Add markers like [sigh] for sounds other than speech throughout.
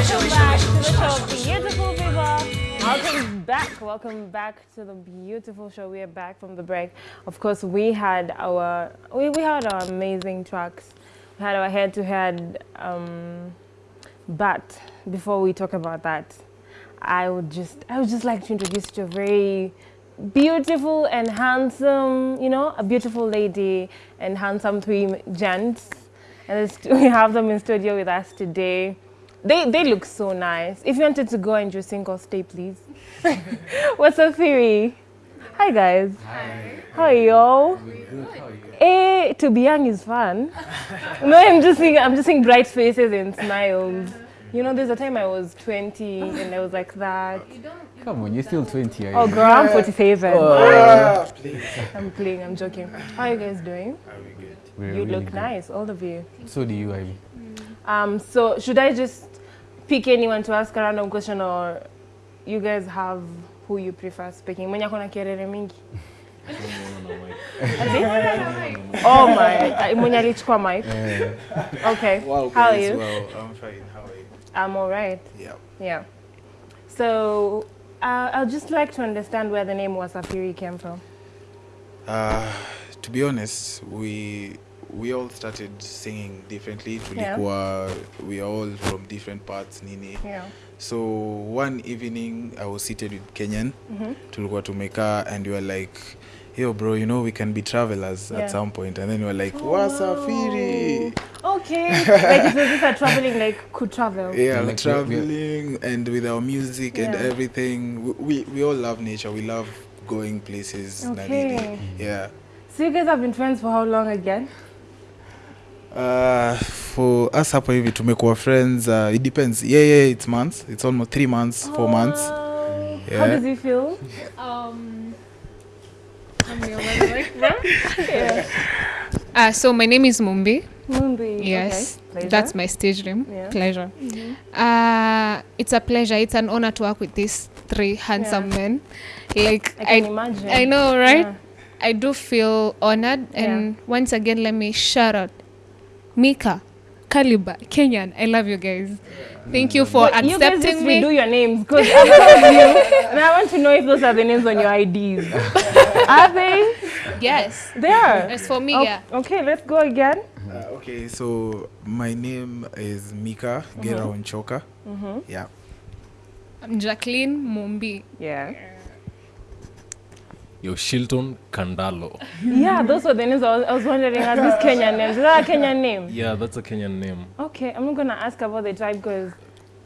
Welcome back to the show, beautiful people. Welcome back. Welcome back to the beautiful show. We are back from the break. Of course, we had our we, we had our amazing tracks. We had our head-to-head. Um, but before we talk about that, I would just I would just like to introduce you to a very beautiful and handsome, you know, a beautiful lady and handsome three gents. And [laughs] we have them in studio with us today. They, they look so nice. If you wanted to go and just sing or stay, please. [laughs] What's up, Theory? Hi, guys. Hi. How are y'all? Eh, to be young is fun. [laughs] no, I'm just seeing, I'm just seeing bright faces and smiles. You know, there's a time I was 20 and I was like that. Come on, you're still 20. Are you? Oh, girl, I'm 47. Ah, [laughs] please. I'm playing, I'm joking. How are you guys doing? Are we good? We're You really look good. nice, all of you. So do you, Ivy. Um, so should I just pick anyone to ask a random question or you guys have who you prefer speaking? Mwenye akona kerere mingi? [laughs] Oh my, mwenye alichukua mic. Okay, Wow, how are you? Well, I'm fine. How are you? I'm all right. Yeah. yeah. So uh, I'd just like to understand where the name Wasafiri came from. Uh, to be honest, we we all started singing differently. Tulikuwa we are all from different parts nini. Yeah. So one evening I was seated with Kenyan. Mhm. Tulikuwa tumekaa and we were like Yo bro, you know we can be travelers Yeah. at some point and then we were like Oh, wasafiri. Okay, [laughs] like it was just a traveling, like could travel. Yeah, Like traveling yeah. and with our music yeah. and everything. We, we we all love nature. We love going places. Okay. Yeah. So you guys have been friends for how long again? Uh, for us hapa hivi tumekuwa friends uh, it depends yeah yeah it's months it's almost three months oh, four months yeah. How does it feel? Um? Yeah. [laughs] Uh, so my name is Mumbi. Mumbi. Yes, Okay. that's my stage name. Yeah. Pleasure. mm-hmm. Uh, it's a pleasure. It's an honor to work with these three handsome Yeah. men. Like I can I, imagine. I know, right? Yeah. I do feel honored. And once again, let me shout out Mika, Kaliba, Kenyan. I love you guys. Thank you for But you guys just accepting redo your names because [laughs] I love you, and I want to know if those are the names on your IDs. are they? Yes. They are. As for me, Oh, yeah. Okay, let's go again. uh, okay so my name is mika gera onchoka yeah I'm Jacqueline Mumbi. Yeah. Yo, Shilton Kandalo. Yeah, those were the names I was, I was wondering. Are these Kenyan names? Is that a Kenyan name? Yeah, that's a Kenyan name. Okay, I'm not gonna ask about the tribe because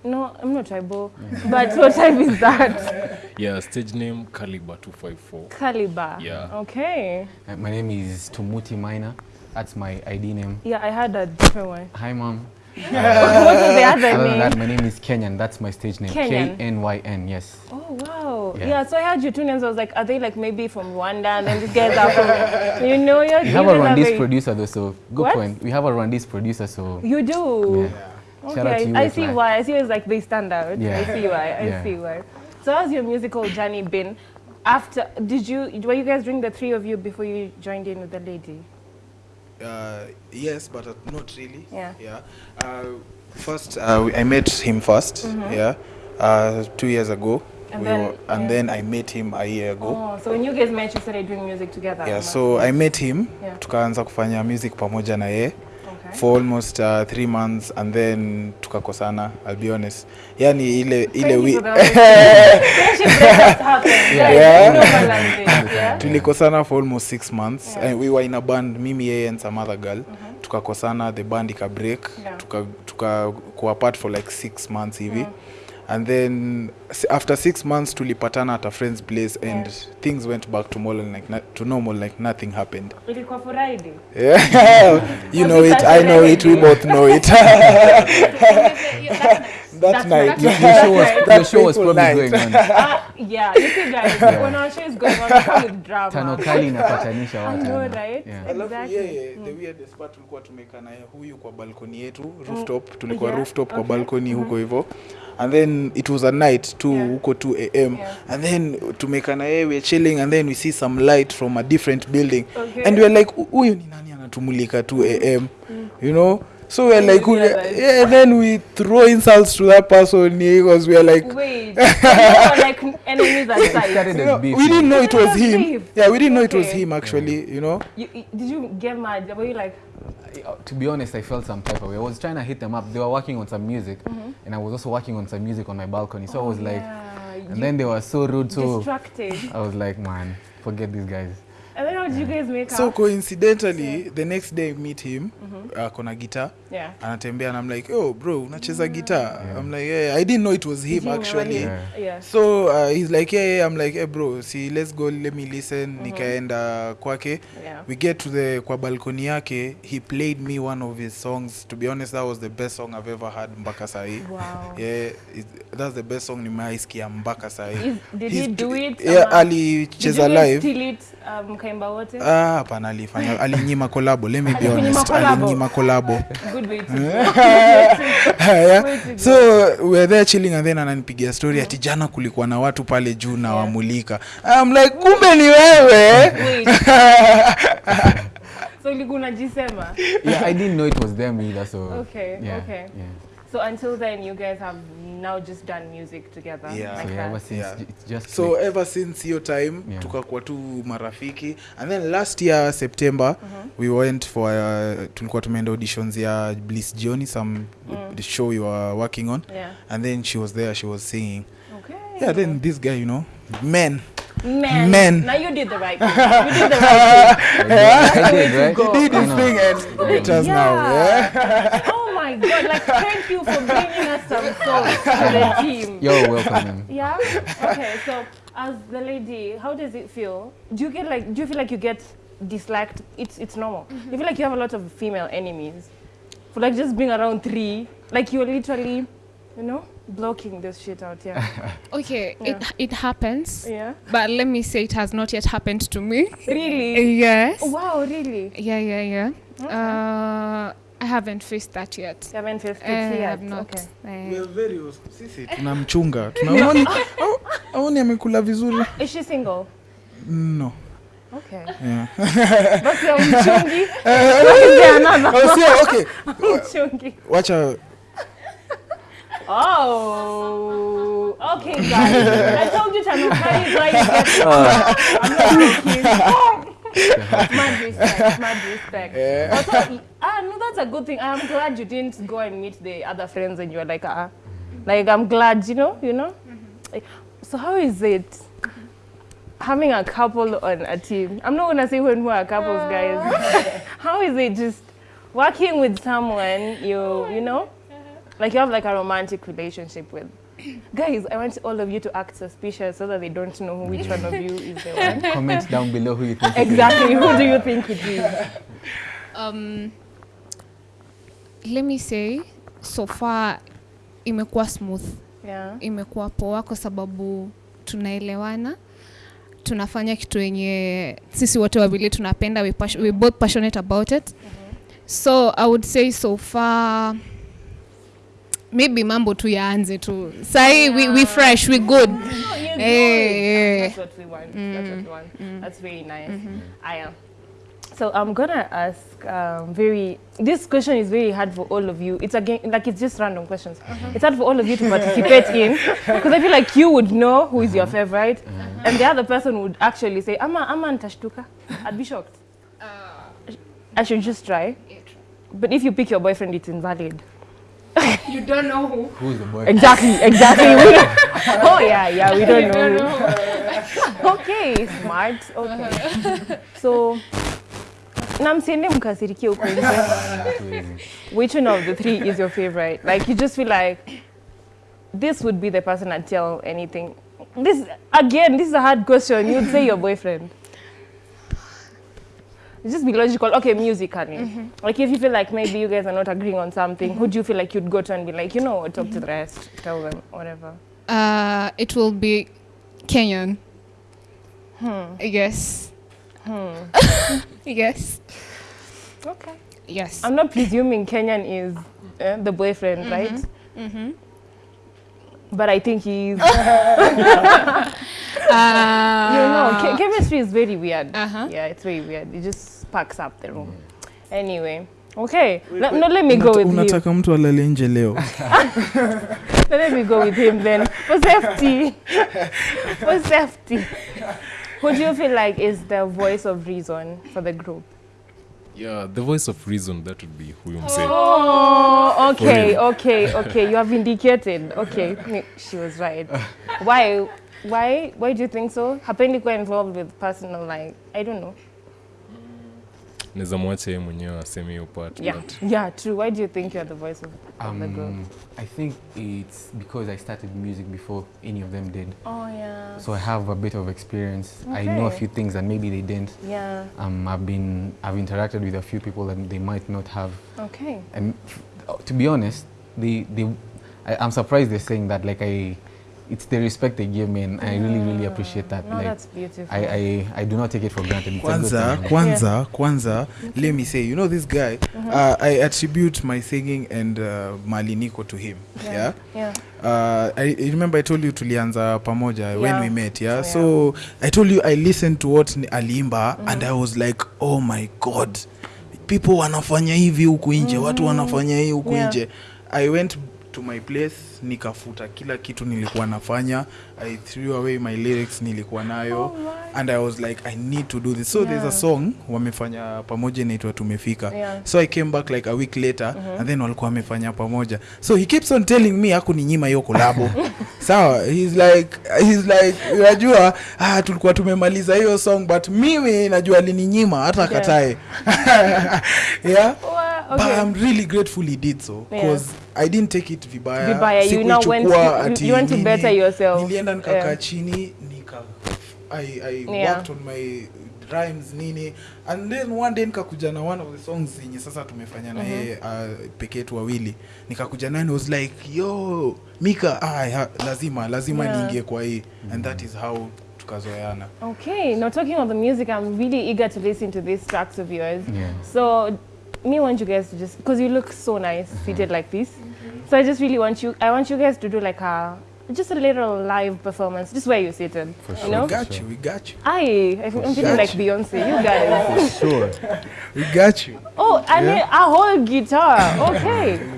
no, I'm not tribal. but what tribe is that? [laughs] Yeah, stage name Caliber 254. Caliber. Yeah. Okay. uh, my name is Tumuti Minor. That's my ID name. Yeah, I had a different one. Hi, mom. What was the other Other than that, my name is Kenyan. That's my stage name. Kenyan. K N Y N. Yes. Oh wow! Yeah. Yeah. so I heard your two names. I was like, are they like maybe from Rwanda? And then these guys are from, [laughs] you know, you're We have a Rwandese producer though, so good What? point. We have a Rwandese producer, so You do. yeah. Shout out to Okay, you, I see why. I see it's like they stand out. Yeah. I see why. I Yeah. see why. So how's your musical journey been? After did you were you guys doing the three of you before you joined in with the lady? Uh, yes but uh, not really. Yeah. yeah. Uh, first uh, i met him 1st yeah. Uh, two years ago. And we then- were, and yeah. then i met him a year ago. Oh, so when you guys met, you started doing music together. yeah so i met him. Yeah. tukaanza kufanya music pamoja na yeye Okay. for almost uh, three months and then tukakosana i'll be honest yani ile ile wi [laughs] Yeah. yeah? tulikosana for almost six months Yeah. and we were in a band mimi yeye and some other girl mm -hmm. tukakosana the band ika break Yeah. tuka, tuka apart for like six months hivi and then after six months tulipatana at a friend's place and Yeah. things went back to more like na- to normal like nothing happened Ilikuwa Friday. yeah [laughs] you know it i know it we both know it [laughs] that [laughs] That's night. The show was, the show was probably night. going on. Uh, yeah, you see guys, when our show is going on, it's come with drama. Tano kali inapatanisha I know, right? Yeah. alafu Exactly. yeye the weirdest part tulikuwa tumekaa naye huyu kwa balkoni yetu rooftop tulikuwa Yeah, rooftop kwa okay. -hmm. huko hivyo and then it was a night too Yeah. huko 2 am Yeah. and then tumekaa na yeye we chilling and then we see some light from a different building Okay. and we are like "Hu- huyu ni nani anatumulika 2 am mm. you know So we're like, we- realize. yeah, and then we throw insults to that person because we're like, Wait, so you were like enemies at sight. you know, we didn't know it was him. beef. Yeah, we didn't know it was him actually. You know. You, you- did you get mad? Were you like, Uh, to be honest, I felt some type of way. I was trying to hit them up. They were working on some music, Mm-hmm. and I was also working on some music on my balcony. So I was like, yeah, and you then they were so rude. So distracted? I was like, man, forget these guys. And then how did you guys make So up? coincidentally, the next day I meet him, uh, kona guitar, Yeah. anatembea and I'm like, oh bro, unacheza guitar. I'm like, yeah, I didn't know it was him Did actually. Yeah. Yeah. So uh, he's like, yeah, yeah, I'm like, hey bro, see, let's go, let me listen. Nikaenda kwake. Yeah. We get to the kwa balcony yake. He played me one of his songs. To be honest, that was the best song I've ever heard mpaka sahi. Wow. Yeah, it, that's the best song nimeaisikia mpaka sahi. Did He's- he do it? Yeah, ama- alicheza did you live. steal it, um, mkaimba wote? Ah, hapana alifanya alinyima kolabo let me be honest alinyima kolabo Good way to yeah. [laughs] Way to so we're there chilling and then ananipigia story ati jana kulikuwa na watu pale juu na wamulika I'm like kumbe ni wewe so ulikuwa unajisema? Yeah, I didn't know it was them either. So Okay, yeah, okay. Yeah. So until then, you guys have now just done music together. Yeah. Like So that. ever since Yeah. it's just so clicked. ever since hiyo time Yeah. tukakuwa tu marafiki and then last year september mm -hmm. we went for uh, tulikuwa tumeenda auditions ya bliss Johnny some the show you were working on Yeah. and then she was there she was singing Okay. yeah then this guy you know men Men. Men. Now you did the right thing. You did the right [laughs] thing. I did, right? You did his thing and look at us now yeah [laughs] my God! Like, thank you for bringing us some souls to the team. You're welcome. Yeah. Okay. So, as the lady, how does it feel? Do you get like? Do you feel like you get disliked? It's it's normal. You feel like you have a lot of female enemies. For like just being around three, like you're literally, you know, blocking this shit out. Yeah. [laughs] Okay, Yeah. it, it happens. yeah. But let me say it has not yet happened to me. Really? Yes. Oh, wow. Really? Yeah, yeah, yeah. Uh, I haven't faced that yet. You haven't faced it Uh, I yet. have not. Okay. Uh, We Uh, are very sisi tunamchunga tunaoni au- aoni amekula vizuri Is she single? no Okay. yeah. [laughs] Basi ya mchungi. Is there another oh, sio, okay [laughs] mchungi? wacha Oh, okay, guys. I told you to not why you get I'm not joking. Mad respect, mad respect. Also, ah, no, that's a good thing. I'm glad you didn't go and meet the other friends and you were like, ah, like I'm glad, you know, you know. Like, so how is it having a couple on a team? I'm not gonna say when we are couples, guys. [laughs] how is it just working with someone you, you know? like you have like a romantic relationship with. [laughs] Guys, I want all of you to act suspicious so that they don't know which one of you is the one. [laughs] Comment down below who you think. Exactly. Who do you think it is? [laughs] um, let me say so far imekuwa smooth Yeah. imekuwa poa kwa sababu tunaelewana tunafanya kitu yenye sisi wote wawili tunapenda we, we both passionate about it so i would say so far maybe mambo tu yaanze tu sahii we, we fresh we good No, you're Eh. That's eh. what we want. That's what we want. Mm, mm. That's very nice. Mm-hmm. I am. So I'm gonna ask um, very. This question is very hard for all of you. It's again like it's just random questions. Uh-huh. It's hard for all of you to participate in [laughs] because I feel like you would know who is your uh-huh. favorite, uh-huh. and the other person would actually say, "Ama, ama ntashtuka." I'd be shocked. Uh, I should just try. But if you pick your boyfriend, it's invalid. [laughs] you don't know who Who is the boy? Exactly, exactly. We [laughs] don't- [laughs] oh yeah, yeah, we don't know. okay, smart. Okay. So na msiende mkasirikie huko nje. Which one of the three is your favorite? Like you just feel like this would be the person I'd tell anything. This again, this is a hard question. You'd say your boyfriend. Just be logical. Okay, musically. Like if you feel like maybe you guys are not agreeing on something, who do you feel like you'd go to and be like, you know what, talk to the rest, tell them, whatever. uh, it will be kenyan yes yes Okay. yes I'm not presuming Kenyan is uh, the boyfriend, right? mm-hmm. But I think he's. uh, [laughs] [laughs] you know, che- chemistry is very weird. Uh-huh. Yeah, it's very weird. It just packs up the room. Anyway, Okay. Let, no, let me go with him. unataka mtu alale nje leo [laughs] Let me go with him then. For safety. for safety. Who do you feel like is the voice of reason for the group? Yeah, the voice of reason, that would be huyu msee. Oh, oh okay, okay, okay. You have indicated. Okay, she was right. Why? Why? Why do you think so? Hapendi kuwa involved with personal, like I don't know. Naweza mwacha yeye mwenyewe aseme hiyo part. Yeah, but [laughs] yeah, true. Why do you think you're the voice of, of the group? Um, I think it's because I started music before any of them did. Oh yeah. So I have a bit of experience. Okay. I know a few things that maybe they didn't. Yeah. Um, I've been I've interacted with a few people that they might not have. Okay. And f- to be honest, they they I, I'm surprised they're saying that. Like I, it's the respect they give me, and I really really appreciate that. No, like that's beautiful. I, I I do not take it for granted. Kwanza, kwanza yeah. kwanza okay. let me say you know this guy uh, i attribute my singing and uh, Maliniko to him yeah, yeah. yeah. Uh, I, I remember i told you tulianza pamoja yeah. when we met yeah, Oh, yeah. so i told you i listened to what ni- aliimba and i was like oh my god people wanafanya hivi huku nje watu wanafanya hii huku Yeah. nje i went to my place nikafuta kila kitu nilikuwa nafanya. I threw away my lyrics nilikuwa nayo. Oh and i was like i need to do this. So yeah. there's a song wamefanya pamoja inaitwa tumefika. Yeah. so i came back like a week later mm -hmm. and then walikuwa wamefanya pamoja. So he keeps on telling me akuninyima hiyo kolabo [laughs] sawa so, he's like he's like unajua ah, tulikuwa tumemaliza hiyo song but mimi najua alininyima hata Yeah. akatae. [laughs] Yeah? Wow, but i'm really grateful he did so because Yeah. i didn't take it vibaya. Vibaya, you now went- to, you- you went to better yourself. nilienda nikakaa Yeah. chini nika i, I Yeah. worked on my rhymes nini and then one day nikakuja na one of the songs zenye sasa tumefanya na yeye uh, peke yetu wawili nikakuja naye and was like yo mika ah, ha, lazima lazima Yeah. niingie kwa hii mm -hmm. and that is how tukazoeana Okay, now talking about the music, I'm really eager to listen to these tracks of yours. Yeah. So, me want you guys to just because you look so nice mm-hmm. seated like this. So I just really want you. I want you guys to do like a just a little live performance, just where you're seated. For You sure. we got you we got you I, I feel- I'm feeling like Beyonce. You guys. [laughs] For sure. we got you Oh, I need a whole guitar. Okay.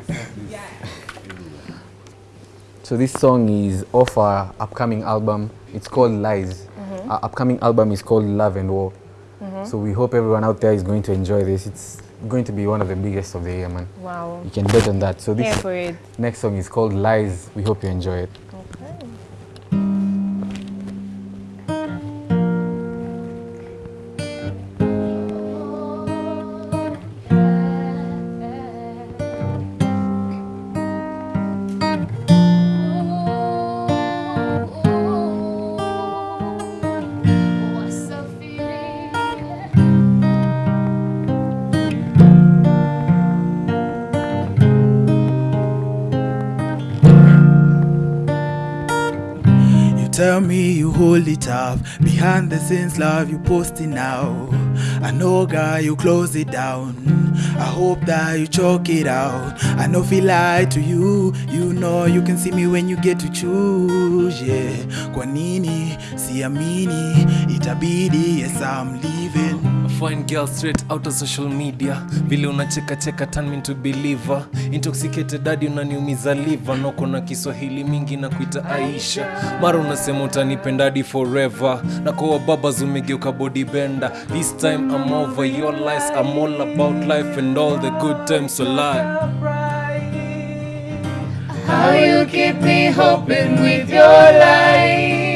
So this song is off our upcoming album. It's called Lies. Mm-hmm. Our upcoming album is called Love and War. Mm-hmm. So we hope everyone out there is going to enjoy this. It's going to be one of the biggest of the year, man. Wow. You can bet on that. So this next song is called Lies. We hope you enjoy it. Hold it up behind the scenes, love you posting now. I know, guy, you close it down. I hope that you choke it out. I know, feel lie to you. You know, you can see me when you get to choose. Yeah, kwa nini siamini? Itabidi, yes, I'm leaving. Fine girl straight out of social media. Vile unacheka cheka turn me into believer. Intoxicated daddy unaniumiza liver. Noko na kiswahili mingi na kuita aisha. Mara unasema utanipendadi forever. Na kwa babas umegeuka body bender. This time i'm over your lies. I'm all about life and all the good times lie How you keep me hoping with your lies.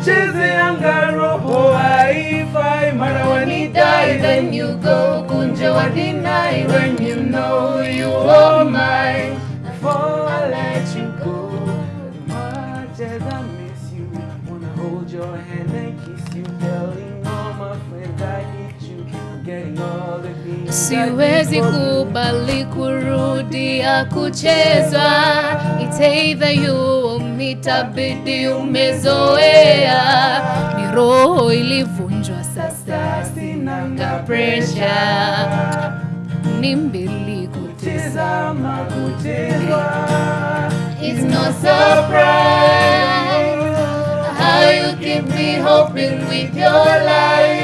Kumchezeanga roho haifai, mara When you die, then you go. Kunja wa deny when you know you are mine. Before I let you go, much as I miss you, wanna hold your hand and kiss you, telling all my friends I Siwezi kubali kurudia kuchezwa. It's either you or me, itabidi umezoea. Ni roho ilivunjwa sasa, sinanga pressure. Ni mbili kutesa Tazama kutezwa, It's no surprise how you keep me hoping with your life.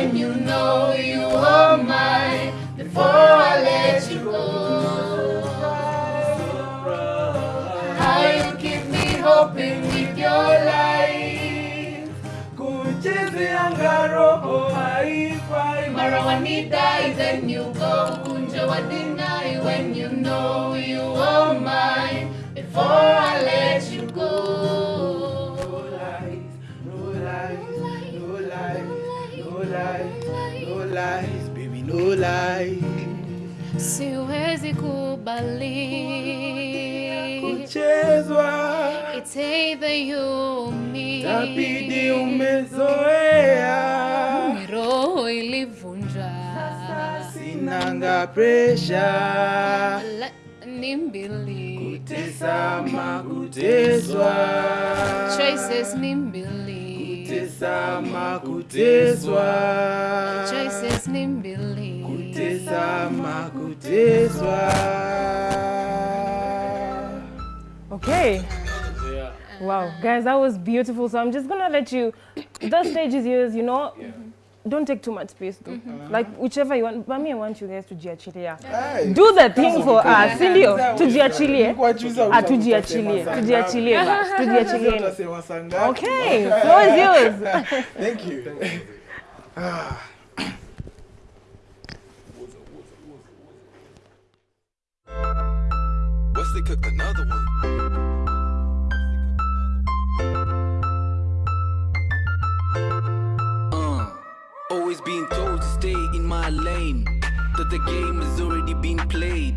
Deny you when you know you are mine before I let you go. How you keep me hoping with your life. kuchezeanga roho haifai Mara wanidai then you go. Kunja wa deny when you know you are mine before I let you go. Lies, baby, no lies. Siwezi kubali. Kuchezwa It's either you or me. tabidi umezoea, roho ilivunja. sinanga presha, La- Ni mbili. tesama kuteswa, Choices ni mbili. Tesama kuteswa, Choices ni mbili. tesama kuteswa. Okay. Wow, guys, that was beautiful. So I'm just gonna let you. The stage is yours. You know, don't take too much space, though. Like whichever you want. But me, I want you guys to jiachilia. Do the thing for us, sindio? Tujiachilie. Ah, tujiachilie. Tujiachilie. bas. [laughs] Tujiachilie. Utasema saa ngapi? Okay, [laughs] floor is yours. Thank you. Wesley cooked another one. Always being told to stay in my lane. That the game has already been played.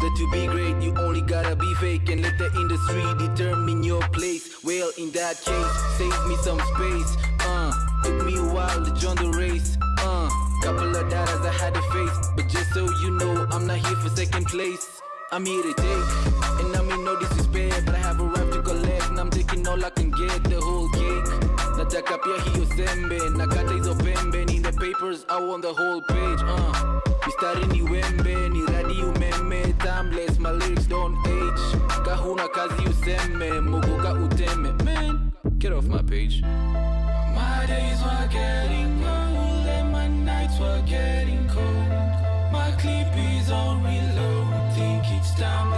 That to be great, you only gotta be fake and let the industry determine your place. Well, in that case, save me some space. Uh, took me a while to join the race. Uh, couple of doubters I had to face, but just so you know, I'm not here for second place. I'm here to take, and I mean no disrespect, but I have a right to collect, and I'm taking all I can get, the whole cake. Nataka pia hiyo sembe, nakata hizo pembe, papers, I want the whole page, uh. Ni wembe, ni timeless, my lyrics don't age. Kahuna kazi useme, uteme, man, get off my page. My days were getting old and my nights were getting cold. My clip is on reload. Think it's time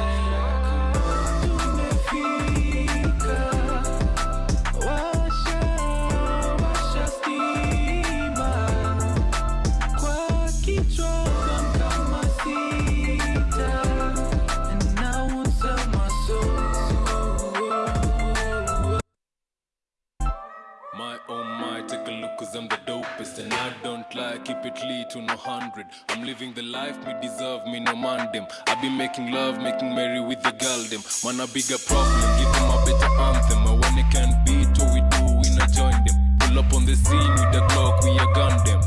don't lie, keep it lead to no hundred. I'm living the life me deserve, me no man them I be making love, making merry with the girl them Man a bigger problem, give them a better anthem. And when it can't beat what we do, we not join them Pull up on the scene with the clock, we a gun them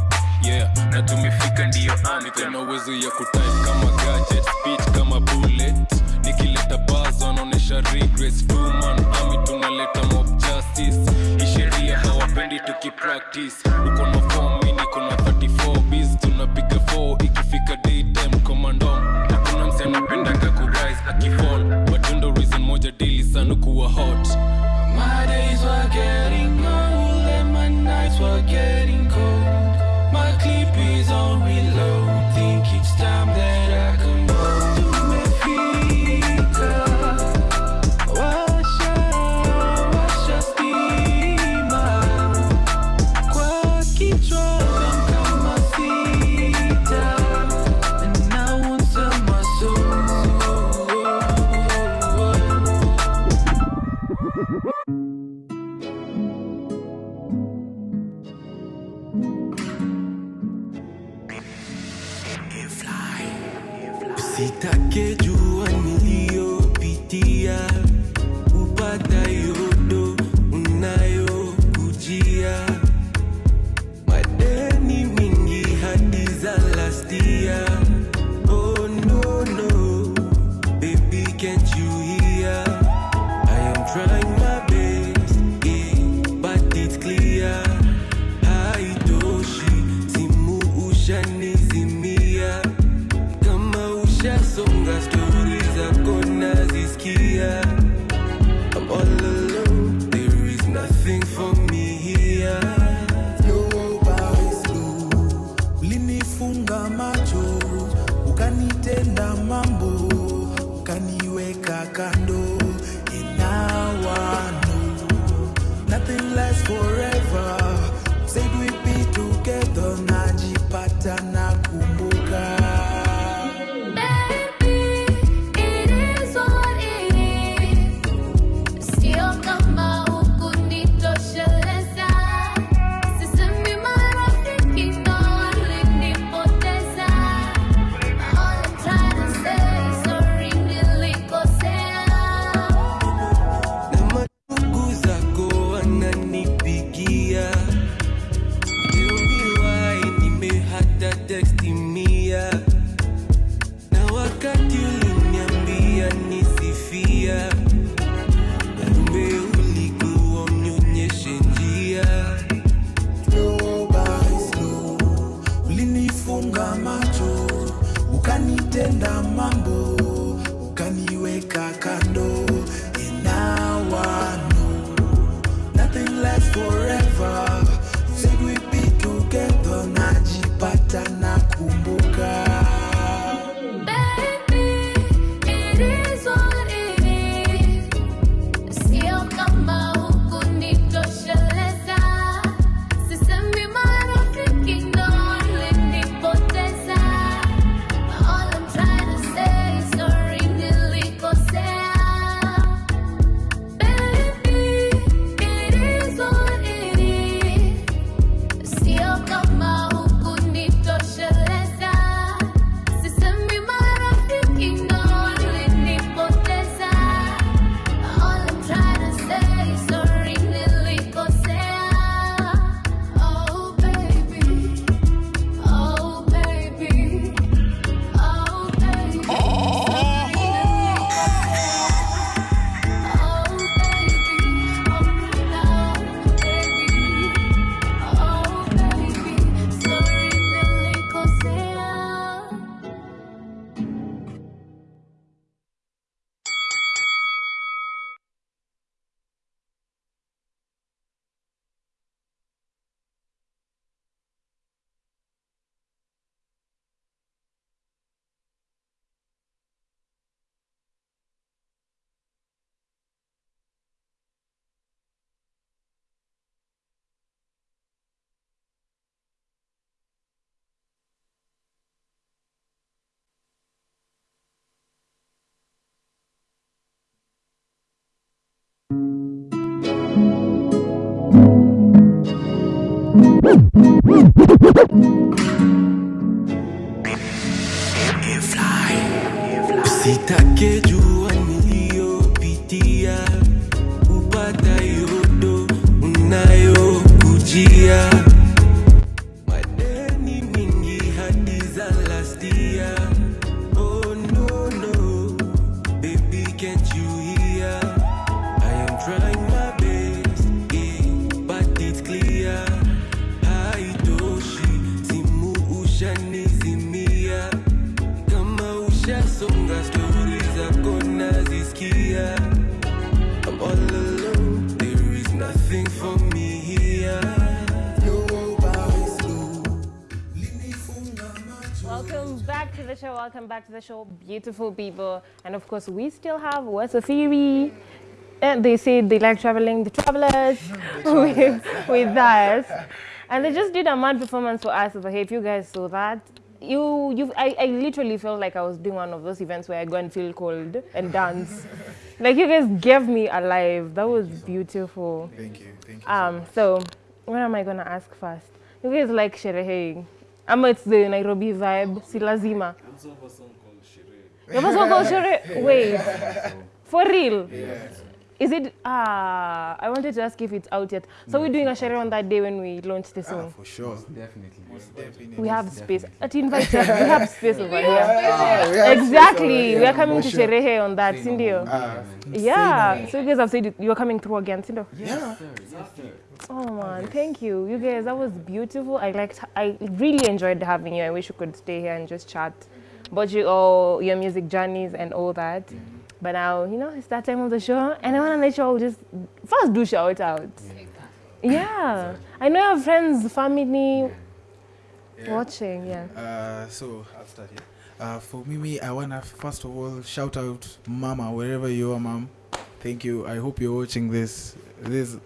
Yeah, na tumefika ndiyo anthem. Na uwezo ya kutype kama gadget, speech kama bullet. Nikileta buzz wanaonesha regress. Two man army tunaleta mob justice. Hii sheria hawapendi tukipractice uko na form Usitake jua niliyopitia, ukanitenda Você tá querendo. Back to the show. Welcome back to the show, beautiful people. And of course, we still have Wasafiri. And they say they like traveling, the travelers [laughs] [laughs] with, with us. And they just did a mad performance for us over here. If you guys saw that, you, you, I, I literally felt like I was doing one of those events where I go and feel cold and dance. [laughs] like you guys gave me alive. That was beautiful. thank you thank you Um, so what am I gonna ask first? You guys like sherehing? Ama it's the Nairobi vibe, si lazima. You have a song called Shere? Wait, for real? Is it? Ah, I wanted to ask if it's out yet. So we're doing a shere on that day when we launch the song? Ah, for sure Definitely. definitely We have space. At invite us. We have space over here. Ah, we have Exactly. space We are coming for to sure. sherehe on that, Sindio. Ah, Yeah. So you guys have said you are coming through again, Sindio. yeah Oh man, thank you. You guys, that was beautiful. I liked, I really enjoyed having you. I wish you could stay here and just chat about you all, your music journeys and all that. But now, you know, it's that time of the show, and I want to let you all just first do shout out. Yeah, I know you have friends, family. Watching, yeah. Uh, so I'll start here. Uh, for Mimi, I wanna first of all shout out Mama wherever you are, Mom. Thank you. I hope you're watching this. This,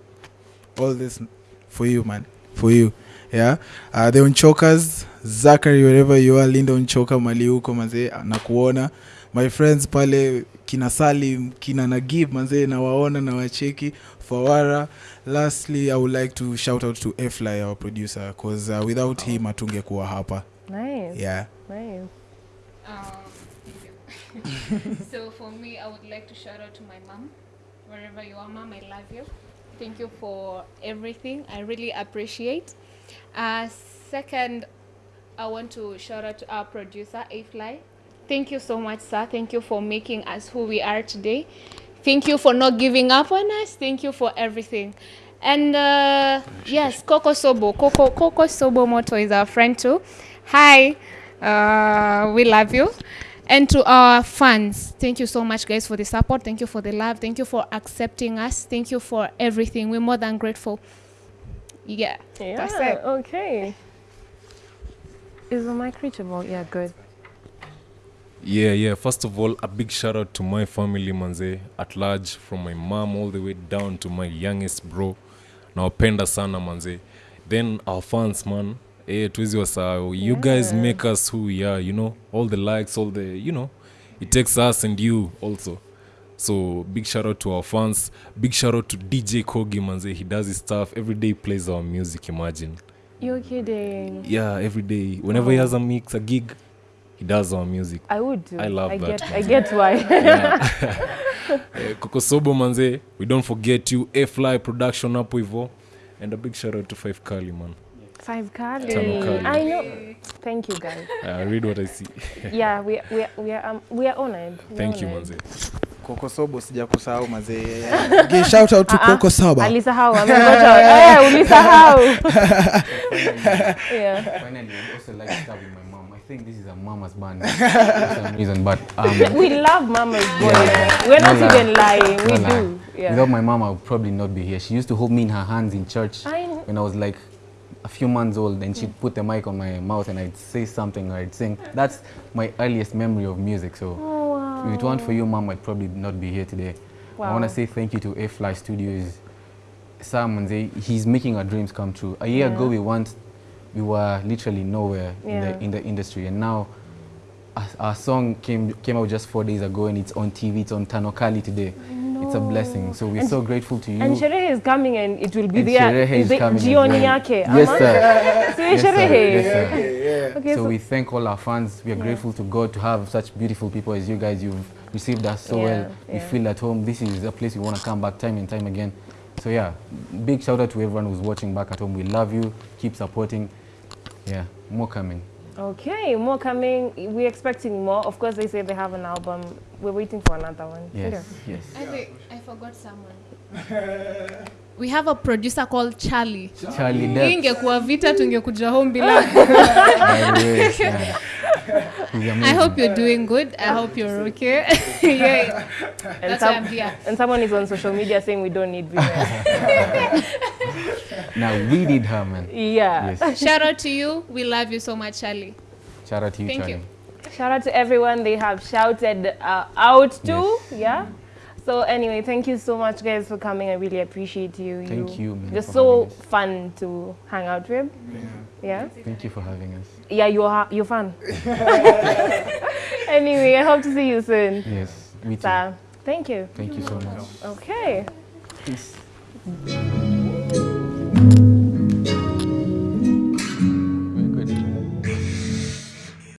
all this, for you, man. For you. Yeah. Uh, the onchokers Zachary wherever you are, Linda Unchoka mali huko manze, nakuona. My friends pale kina Salim, kina Nagib mazee nawaona na wacheki. Fawara. Lastly, I would like to shout out to Fly, our producer, because uh, without him atunge kuwa hapa. Nice. Yeah. Nice. [laughs] so for me, I would like to shout out to my mom, wherever you are, mom. I love you. Thank you for everything. I really appreciate. Uh, second, I want to shout out to our producer, A-Fly. Thank you so much, sir. Thank you for making us who we are today. Thank you for not giving up on us. Thank you for everything. And uh, yes, Coco Sobo. Coco, Coco Sobo Moto is our friend too. Hi, uh, we love you. And to our fans, thank you so much, guys, for the support. Thank you for the love. Thank you for accepting us. Thank you for everything. We're more than grateful. Yeah, that's Yeah, it. okay. Is the mic reachable? Yeah, good. Yeah, yeah. First of all, a big shout out to my family, manze, at large, from my mom all the way down to my youngest bro. Nawapenda sana, manze. Then our fans, man. Eh, tuwezi wasahau. You yeah. guys make us who we are, you know? All the likes, all the, you know? It takes us and you also. So big shout out to our fans. Big shout out to DJ Kogi, manze. He does his stuff. Every day plays our music, imagine. You're kidding. Yeah, every day. Whenever oh. he has a mix, a gig, he does our music. I would do. I love I that, Get, I get why. [laughs] [laughs] Eh, kokosobo manze we don't forget you a fly production hapo hivo and a big shout out to five kali man Five Kali. Kali. I know. Thank you, guys. i [laughs] read what i see [laughs] Yeah, we we we are um, we are honored. We are honored. you Mzee. manze Coco Sobo sija kusahau mazee. Give shout out to uh -huh. Coco Sobo. Alisahau. [laughs] amengoja. Eh, ulisahau. yeah. Finally, I'd also like to start with my mom. I think this is a mama's band for some reason, but um, We love Mama's band. Yeah. We're not No lie. even lying. We no lie. do. Yeah. Without my mom, I would probably not be here. She used to hold me in her hands in church I when I was like a few months old, and she'd hmm. put the mic on my mouth, and I'd say something or I'd sing. That's my earliest memory of music. So Oh, wow. if it weren't for you, mom, I'd probably not be here today. I want to say thank you to A Fly Studios. Sam and they, he's making our dreams come true. A year ago, Yeah. we want, we were literally nowhere in the in the industry, and now our, our song came came out just four days ago, and it's on TV. It's on Tanokali today. Mm-hmm. It's a blessing. So we're And- so grateful to you. And Sherehe is coming and it will be And there. Sherehe is the coming jioni well. yake. Yes, sir. [laughs] Si Yes, sir. Yes, sir. Okay, so, so, we thank all our fans. We are Yeah. grateful to God to have such beautiful people as you guys. You've received us so Yeah, well. We feel at home. This is a place we want to come back time and time again. So yeah, big shout out to everyone who's watching back at home. We love you. Keep supporting. Yeah, more coming. Okay, more coming. We're expecting more. Of course, they say they have an album. We're waiting for another one. Yes, yes. I think I forgot someone. we have a producer called Charlie. Charlie Charlie. Depp. ingekuwa vita tungekuja home bila. [laughs] by the way, yeah. He's I hope you're doing good. I hope you're [laughs] okay. [laughs] yeah, And, that's why I'm here. and someone is on social media saying we don't need viewers. [laughs] Now we need her, man. yeah. Yes. Shout out to you. We love you so much, Charlie. Shout out to you, Thank Charlie. you. Shout out to everyone they have shouted uh, out to. Yeah. So anyway, thank you so much, guys, for coming. I really appreciate you. Thank you, man, You're so fun to hang out with. Yeah. Thank you for having us. Yeah, you're you're fun. [laughs] anyway, I hope to see you soon. Yes, me too. So, thank you. Thank you so much. Okay. Peace.